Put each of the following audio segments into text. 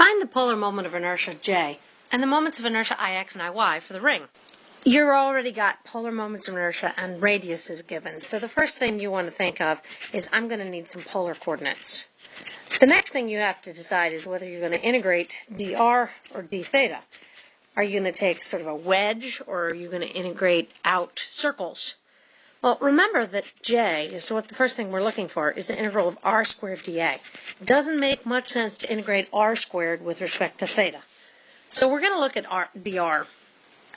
Find the polar moment of inertia J and the moments of inertia Ix and Iy for the ring. You've already got polar moments of inertia and radius is given. So the first thing you want to think of is I'm going to need some polar coordinates. The next thing you have to decide is whether you're going to integrate dr or d theta. Are you going to take sort of a wedge or are you going to integrate out circles? Well, remember that j is what the first thing we're looking for is the integral of r squared dA. It doesn't make much sense to integrate r squared with respect to theta. So we're going to look at r, dr.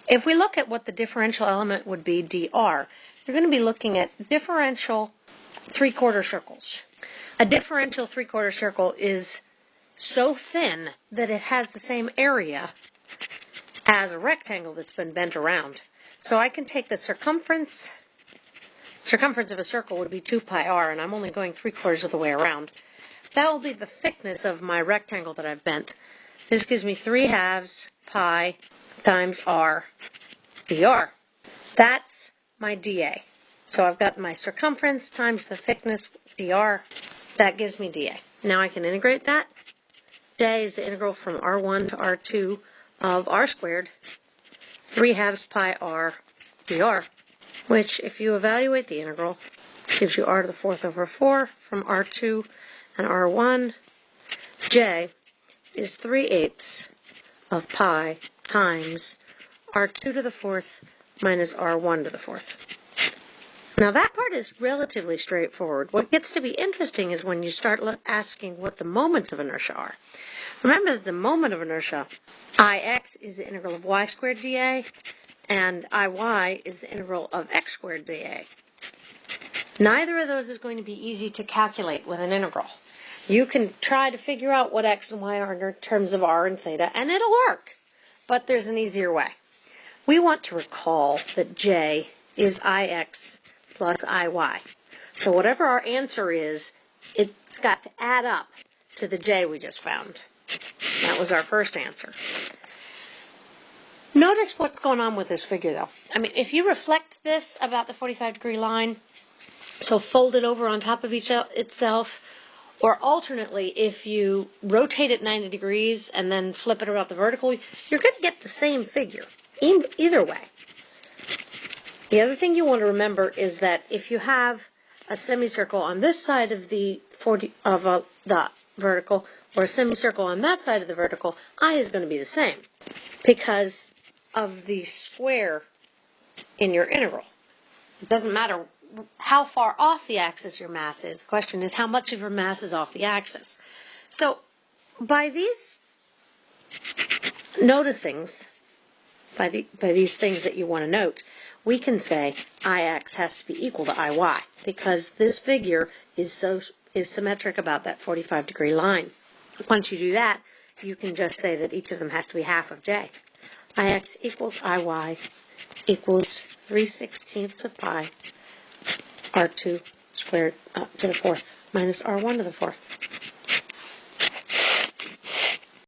If we look at what the differential element would be dr, you're going to be looking at differential three-quarter circles. A differential three-quarter circle is so thin that it has the same area as a rectangle that's been bent around. So I can take the circumference Circumference of a circle would be 2 pi r, and I'm only going 3 quarters of the way around. That will be the thickness of my rectangle that I've bent. This gives me 3 halves pi times r dr. That's my dA. So I've got my circumference times the thickness dr. That gives me dA. Now I can integrate that. dA is the integral from r1 to r2 of r squared, 3 halves pi r dr which if you evaluate the integral gives you r to the fourth over 4 from r2 and r1. j is 3 eighths of pi times r2 to the fourth minus r1 to the fourth. Now that part is relatively straightforward. What gets to be interesting is when you start asking what the moments of inertia are. Remember that the moment of inertia, Ix is the integral of y squared dA, and Iy is the integral of x squared dA. Neither of those is going to be easy to calculate with an integral. You can try to figure out what x and y are in terms of r and theta, and it'll work. But there's an easier way. We want to recall that j is ix plus iy. So whatever our answer is, it's got to add up to the j we just found. That was our first answer. Notice what's going on with this figure though. I mean, if you reflect this about the 45 degree line, so fold it over on top of each itself, or alternately, if you rotate it 90 degrees and then flip it about the vertical, you're going to get the same figure, either way. The other thing you want to remember is that if you have a semicircle on this side of the 40 of a, the vertical or a semicircle on that side of the vertical, I is going to be the same because of the square in your integral. It doesn't matter how far off the axis your mass is. The question is how much of your mass is off the axis. So by these noticings, by, the, by these things that you want to note, we can say Ix has to be equal to Iy because this figure is so is symmetric about that 45 degree line. Once you do that, you can just say that each of them has to be half of j. Ix equals Iy equals 3 sixteenths of pi r2 squared up to the fourth minus r1 to the fourth.